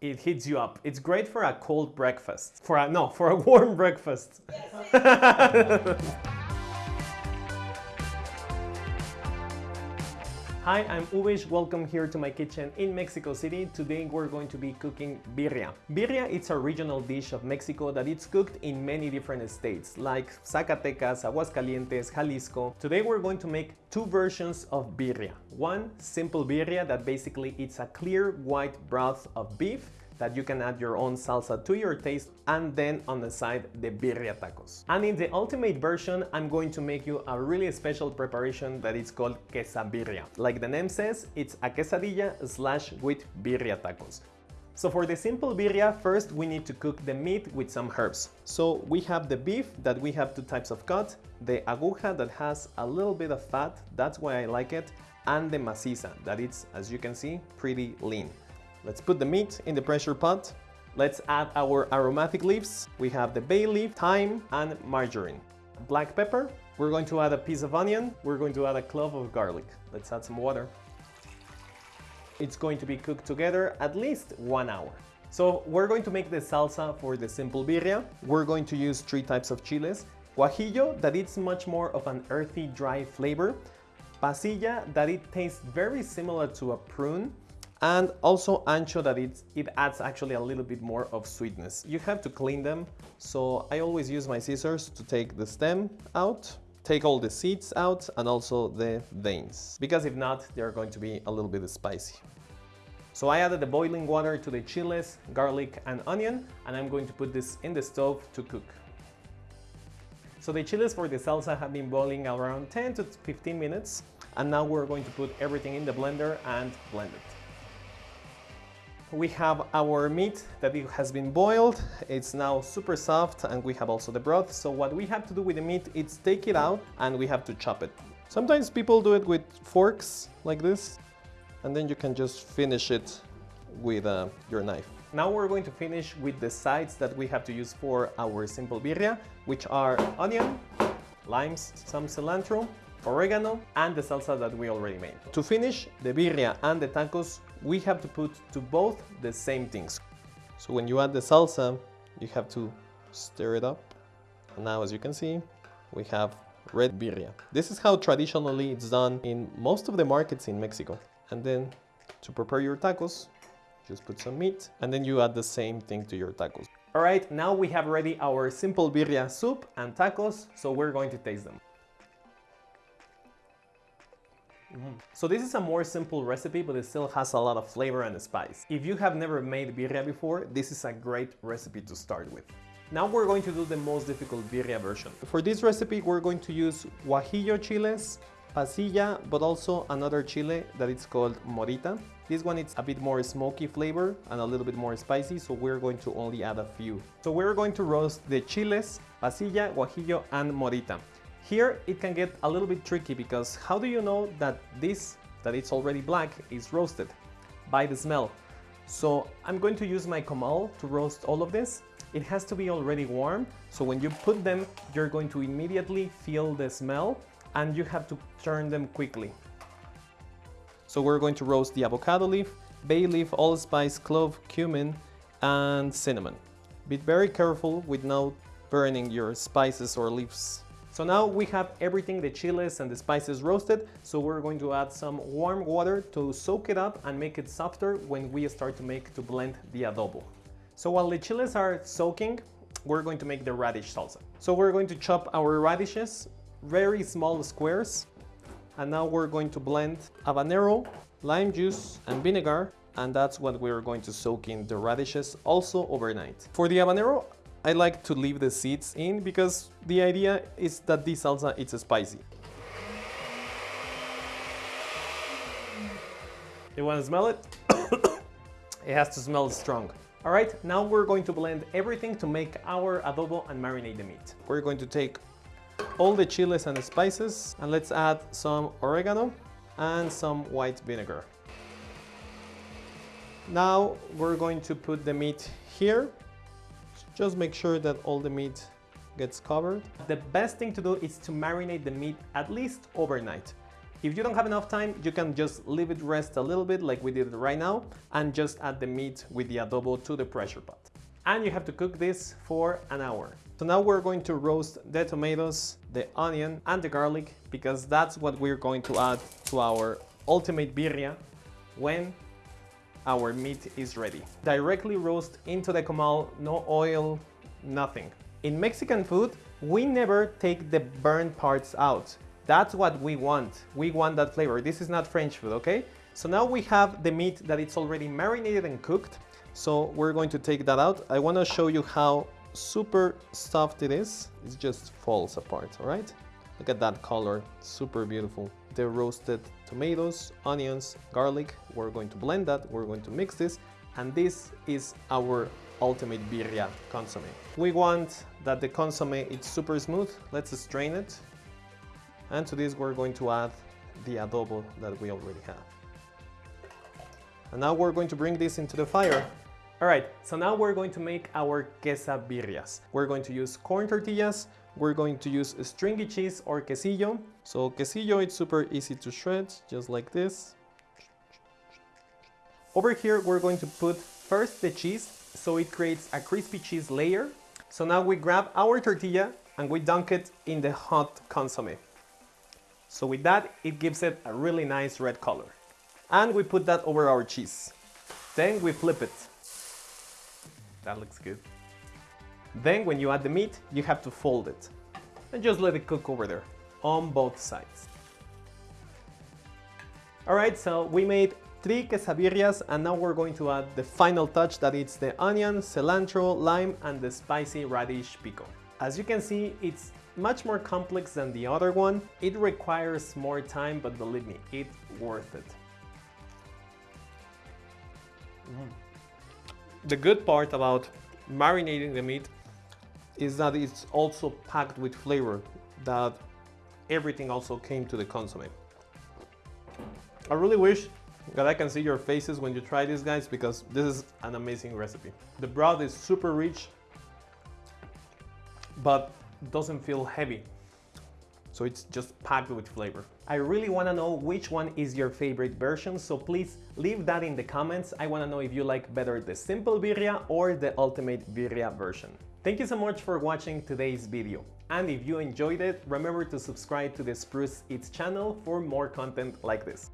it heats you up. It's great for a cold breakfast. For a, no, for a warm breakfast. Hi, I'm Ubish. Welcome here to my kitchen in Mexico City. Today we're going to be cooking birria. Birria it's a regional dish of Mexico that it's cooked in many different states like Zacatecas, Aguascalientes, Jalisco. Today we're going to make two versions of birria. One simple birria that basically it's a clear white broth of beef that you can add your own salsa to your taste and then on the side the birria tacos. And in the ultimate version I'm going to make you a really special preparation that is called quesabirria. Like the name says, it's a quesadilla slash with birria tacos. So for the simple birria, first we need to cook the meat with some herbs. So we have the beef that we have two types of cut, the aguja that has a little bit of fat, that's why I like it, and the maciza that it's, as you can see, pretty lean. Let's put the meat in the pressure pot. Let's add our aromatic leaves. We have the bay leaf, thyme, and marjoram. Black pepper. We're going to add a piece of onion. We're going to add a clove of garlic. Let's add some water. It's going to be cooked together at least one hour. So we're going to make the salsa for the simple birria. We're going to use three types of chiles. Guajillo, that it's much more of an earthy, dry flavor. Pasilla, that it tastes very similar to a prune and also ancho that it, it adds actually a little bit more of sweetness. You have to clean them, so I always use my scissors to take the stem out, take all the seeds out and also the veins, because if not, they're going to be a little bit spicy. So I added the boiling water to the chiles, garlic and onion, and I'm going to put this in the stove to cook. So the chiles for the salsa have been boiling around 10 to 15 minutes, and now we're going to put everything in the blender and blend it we have our meat that it has been boiled. It's now super soft and we have also the broth. So what we have to do with the meat is take it out and we have to chop it. Sometimes people do it with forks like this and then you can just finish it with uh, your knife. Now we're going to finish with the sides that we have to use for our simple birria, which are onion, limes, some cilantro, oregano, and the salsa that we already made. To finish the birria and the tacos, we have to put to both the same things. So when you add the salsa, you have to stir it up. And now as you can see, we have red birria. This is how traditionally it's done in most of the markets in Mexico. And then to prepare your tacos, just put some meat and then you add the same thing to your tacos. All right, now we have ready our simple birria soup and tacos, so we're going to taste them. Mm. So this is a more simple recipe, but it still has a lot of flavor and spice. If you have never made birria before, this is a great recipe to start with. Now we're going to do the most difficult birria version. For this recipe, we're going to use guajillo chiles, pasilla, but also another chile that is called morita. This one is a bit more smoky flavor and a little bit more spicy, so we're going to only add a few. So we're going to roast the chiles, pasilla, guajillo, and morita. Here it can get a little bit tricky because how do you know that this, that it's already black, is roasted? By the smell. So I'm going to use my comal to roast all of this. It has to be already warm, so when you put them, you're going to immediately feel the smell and you have to turn them quickly. So we're going to roast the avocado leaf, bay leaf, allspice, clove, cumin, and cinnamon. Be very careful with not burning your spices or leaves so now we have everything, the chiles and the spices roasted, so we're going to add some warm water to soak it up and make it softer when we start to make, to blend the adobo. So while the chiles are soaking, we're going to make the radish salsa. So we're going to chop our radishes, very small squares, and now we're going to blend habanero, lime juice, and vinegar, and that's what we're going to soak in the radishes also overnight. For the habanero, I like to leave the seeds in because the idea is that this salsa is spicy. You want to smell it? it has to smell strong. All right, now we're going to blend everything to make our adobo and marinate the meat. We're going to take all the chiles and the spices and let's add some oregano and some white vinegar. Now we're going to put the meat here just make sure that all the meat gets covered. The best thing to do is to marinate the meat at least overnight. If you don't have enough time, you can just leave it rest a little bit like we did right now and just add the meat with the adobo to the pressure pot. And you have to cook this for an hour. So now we're going to roast the tomatoes, the onion and the garlic because that's what we're going to add to our ultimate birria when our meat is ready. Directly roast into the comal, no oil, nothing. In Mexican food, we never take the burnt parts out. That's what we want. We want that flavor. This is not French food, okay? So now we have the meat that it's already marinated and cooked. So we're going to take that out. I want to show you how super soft it is. It just falls apart, all right? Look at that color, super beautiful. The roasted tomatoes, onions, garlic. We're going to blend that, we're going to mix this, and this is our ultimate birria consomme. We want that the consomme is super smooth. Let's strain it. And to this we're going to add the adobo that we already have. And now we're going to bring this into the fire. All right, so now we're going to make our quesabirrias. We're going to use corn tortillas, we're going to use stringy cheese or quesillo. So quesillo, it's super easy to shred, just like this. Over here, we're going to put first the cheese, so it creates a crispy cheese layer. So now we grab our tortilla and we dunk it in the hot consomme. So with that, it gives it a really nice red color. And we put that over our cheese. Then we flip it. That looks good. Then when you add the meat, you have to fold it and just let it cook over there on both sides. Alright, so we made three quesabirrias and now we're going to add the final touch that it's the onion, cilantro, lime and the spicy radish pico. As you can see, it's much more complex than the other one. It requires more time, but believe me, it's worth it. Mm. The good part about marinating the meat is that it's also packed with flavor that everything also came to the consomme. I really wish that I can see your faces when you try this guys because this is an amazing recipe. The broth is super rich but doesn't feel heavy. So it's just packed with flavor. I really want to know which one is your favorite version, so please leave that in the comments. I want to know if you like better the simple birria or the ultimate birria version. Thank you so much for watching today's video. And if you enjoyed it, remember to subscribe to the Spruce Eats channel for more content like this.